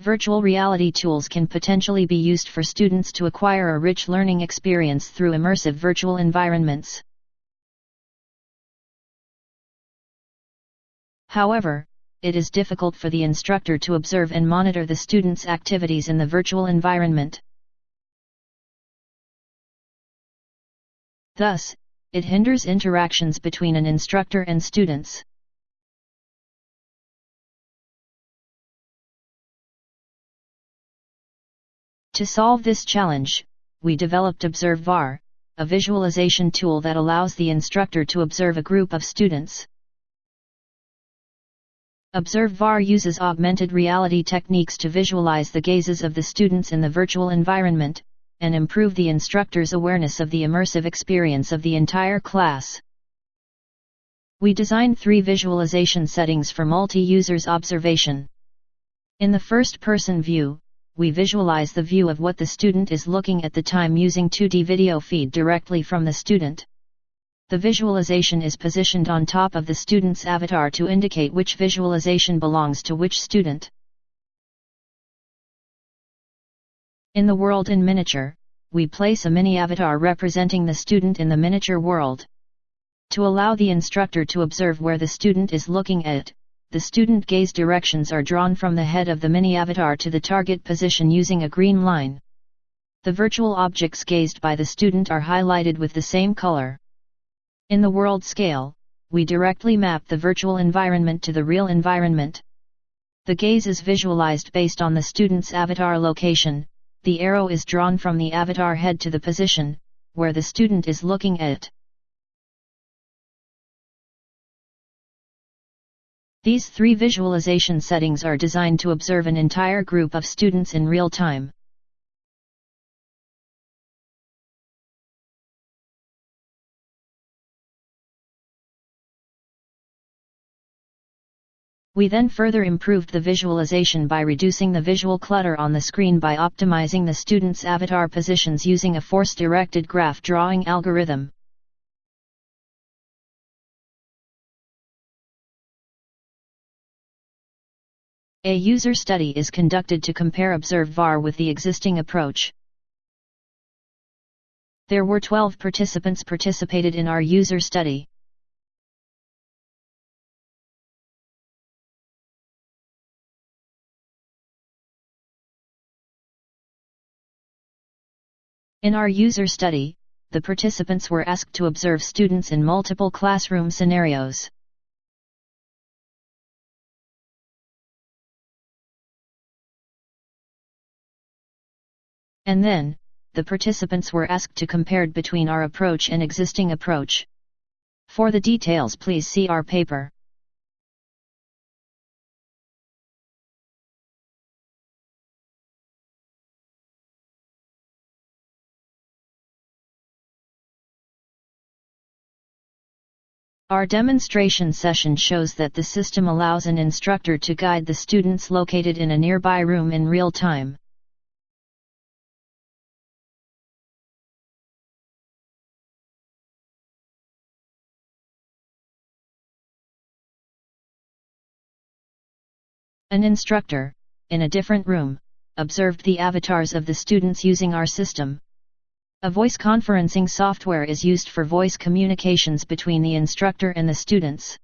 Virtual reality tools can potentially be used for students to acquire a rich learning experience through immersive virtual environments. However, it is difficult for the instructor to observe and monitor the students' activities in the virtual environment. Thus, it hinders interactions between an instructor and students. To solve this challenge, we developed ObserVAR, a visualization tool that allows the instructor to observe a group of students. ObserVAR uses augmented reality techniques to visualize the gazes of the students in the virtual environment, and improve the instructor's awareness of the immersive experience of the entire class. We designed three visualization settings for multi-users observation. In the first-person view, we visualize the view of what the student is looking at the time using 2D video feed directly from the student the visualization is positioned on top of the student's avatar to indicate which visualization belongs to which student. In the world in miniature, we place a mini avatar representing the student in the miniature world. To allow the instructor to observe where the student is looking at, the student gaze directions are drawn from the head of the mini avatar to the target position using a green line. The virtual objects gazed by the student are highlighted with the same color. In the world scale, we directly map the virtual environment to the real environment. The gaze is visualized based on the student's avatar location, the arrow is drawn from the avatar head to the position, where the student is looking at. These three visualization settings are designed to observe an entire group of students in real time. We then further improved the visualization by reducing the visual clutter on the screen by optimizing the student's avatar positions using a force-directed graph drawing algorithm. A user study is conducted to compare ObserVAR with the existing approach. There were 12 participants participated in our user study. In our user study, the participants were asked to observe students in multiple classroom scenarios. And then, the participants were asked to compare between our approach and existing approach. For the details please see our paper. Our demonstration session shows that the system allows an instructor to guide the students located in a nearby room in real time. An instructor, in a different room, observed the avatars of the students using our system, a voice conferencing software is used for voice communications between the instructor and the students.